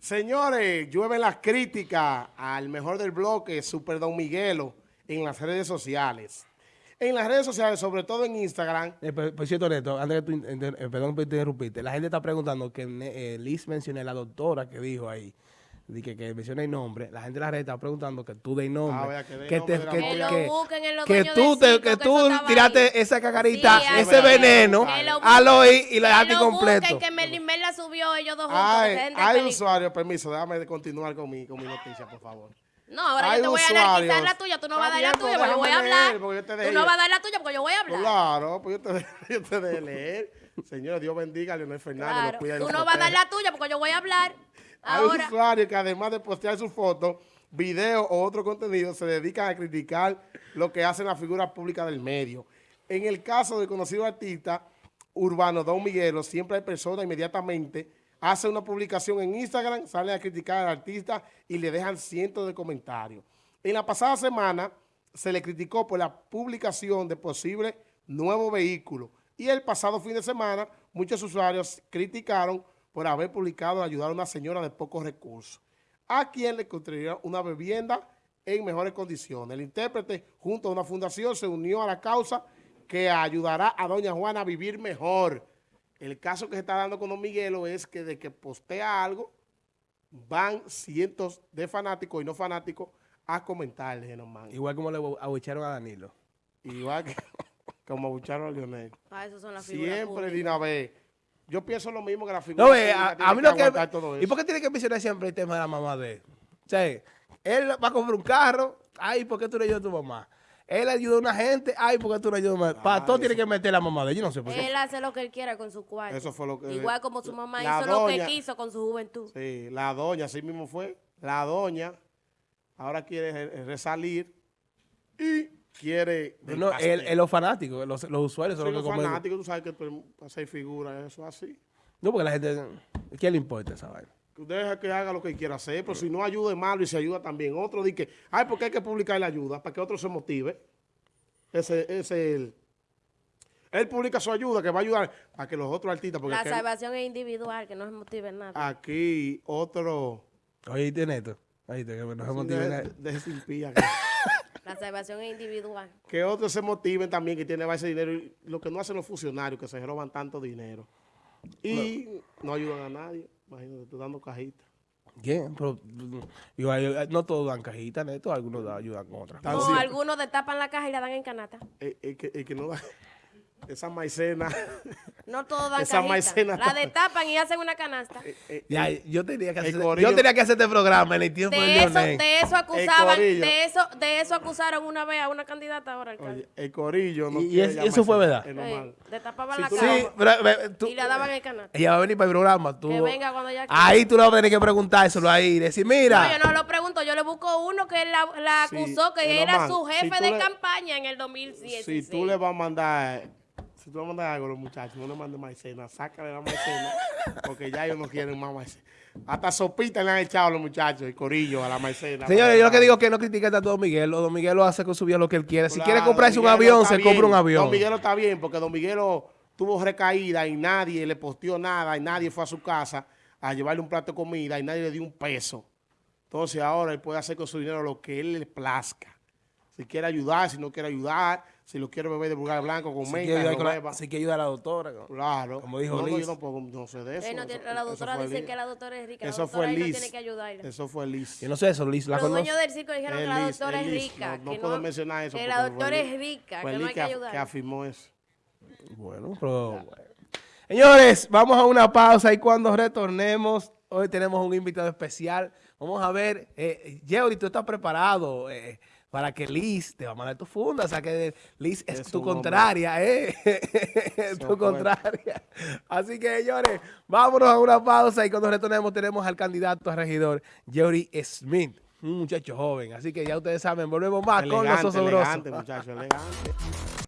Señores, llueven las críticas al mejor del bloque, Super Don Miguelo, en las redes sociales. En las redes sociales, sobre todo en Instagram. Eh, por, por cierto, Neto, antes que eh, perdón por interrumpirte, la gente está preguntando que eh, Liz mencioné la doctora que dijo ahí, de que, que menciona el nombre, la gente de la red está preguntando que tú des nombre, Ah, que que, nombre te- de la que- que- Que lo busquen en los que dueños tú, te- que que tú tiraste ahí. esa cacarita, Sí, ese que- veneno que lo y la que dejaste completo. que la subió ellos dos juntos. que Hay, de película. usuarios, permiso, déjame continuar con mi, con mi noticia, por favor. No, ahora Hay yo te voy a usuarios. la tuya, tú no vas a dar la pues tuya porque yo voy a leer, hablar. Tú no vas a dar la tuya porque yo voy a hablar. Claro, pues yo te, yo te dejé leer. Señor, Dios bendiga a Leonel Fernández. Claro. cuida Tú no vas a dar la tuya porque yo voy a hablar. Hay usuarios que además de postear sus fotos, videos o otro contenido, se dedican a criticar lo que hacen las figuras públicas del medio. En el caso del conocido artista urbano Don Miguelo, siempre hay personas inmediatamente hace una publicación en Instagram, salen a criticar al artista y le dejan cientos de comentarios. En la pasada semana se le criticó por la publicación de posible nuevo vehículo y el pasado fin de semana muchos usuarios criticaron por haber publicado ayudar a una señora de pocos recursos, a quien le construyeron una vivienda en mejores condiciones. El intérprete, junto a una fundación, se unió a la causa que ayudará a doña Juana a vivir mejor. El caso que se está dando con don Miguelo es que de que postea algo, van cientos de fanáticos y no fanáticos a comentarle, nomás. Igual como le abucharon a Danilo. Igual que como abucharon a Lionel. ah, esos son las figuras Siempre de una vez. Yo pienso lo mismo que la figura No, ve, a, a mí lo que... aguantar todo ¿Y por qué tiene que mencionar siempre el tema de la mamá de él? O sea, él va a comprar un carro, ay, ¿por qué tú le ayudas a tu mamá? Él ayuda a una gente, ay, ¿por qué tú le ayudas a tu mamá? Para Ah, todo tiene que meter la mamá de yo no sé por qué. Él hace lo que él quiera con su cuarto. Eso fue lo que- Igual como su mamá la hizo lo doña- que quiso con su juventud. Sí, la doña, así mismo fue. La doña ahora quiere re- resalir y quiere... No, él, él, los fanáticos, los, los usuarios Sí, son los los que comen. fanáticos, tú sabes que tú hacer figuras, eso es así. No, porque la gente, ¿qué le importa esa vaina? Deja que haga lo que quiera hacer, pero si no ayuda es malo y se ayuda también. Otro dice que, ay, porque hay que publicar la ayuda para que otro se motive. Ese ese es el... Él publica su ayuda que va a ayudar a que los otros artistas, porque La salvación es individual, que no se motive nada. aquí otro... Oye, tiene esto. Oíste, que no se motive deje ese impía que- La salvación es individual. que otros se motiven también que tienen ese dinero. Y lo que no hacen los funcionarios, que se roban tanto dinero. Y no, ayudan a nadie. Imagínate, tú dando cajitas. ¿Quién? Pero, yo, yo- no todos dan cajitas, neto, algunos dan- ayudan con otras No, algunos destapan la caja y la dan en canasta. El, el que, el que no da esa maicena. No todos dan Esa cajita. maicena La destapan y hacen una canasta. eh, Ya, yo tenía que el hacer, yo tenía que hacer este programa en el tiempo de, De eso, Leonel. de eso acusaban, de eso, de eso acusaron una vez a una candidata ahora alcalde. oye, el corillo no Y- es- eso fue verdad. normal. destapaban Si la Sí, tú- y la daban en canasta. ella va a venir para el programa. Tú, Que venga cuando ella quiera. ahí tú le vas a tener que preguntárselo ahí y decir, mira. No, yo no lo pregunto, yo le busco uno que la, la Sí, acusó, que era su jefe de le- campaña en el 2016. Si tú le vas a mandar, si tú vas a mandar algo a los muchachos, no le mandes maicena, sácale la maicena, porque ya ellos no quieren más maicena. Hasta sopita le han echado a los muchachos, el corillo, a la maicena. Señores, yo lo que digo es que no critiquen a Don Miguel. Don Miguel lo hace con su vida lo que él quiere. Si quiere comprarse un avión, se compra un avión. Don Miguelo está bien, porque Don Miguelo tuvo recaída y nadie le posteó nada y nadie fue a su casa a llevarle un plato de comida y nadie le dio un peso. Entonces ahora él puede hacer con su dinero lo que él le plazca. Si quiere ayudar, si no quiere ayudar, si lo quiere beber de vulgar blanco con Si menta, ayudar beba. si quiere ayudar a la doctora. ¿no? Claro. Como dijo no, no, Liz. yo no, puedo- no sé de eso. Él no tiene- Eso- la doctora dice Liz. que la doctora es rica. La Eso doctora fue no Liz. tiene que ayudarle. Eso fue Liz. Yo no sé eso, Liz. ¿La Los dueños del circo dijeron Es que la doctora es rica. No- no puedo mencionar eso Que la doctora es rica, que no hay que ayudarle. que afirmó eso. Bueno, pero bueno. Señores, vamos a una pausa y cuando retornemos, hoy tenemos un invitado especial. Vamos a ver, eh, Yeuri, tú estás preparado eh, para que Liz te va a mandar tu funda. O sea que Liz es, Es tu hombre. contraria, ¿eh? Es tu contraria. Así que, señores, vámonos a una pausa y cuando retornemos tenemos al candidato a regidor, Yeuri Smith. Un muchacho joven. Así que ya ustedes saben, volvemos más con los osobrosos. elegante, muchacho, elegante.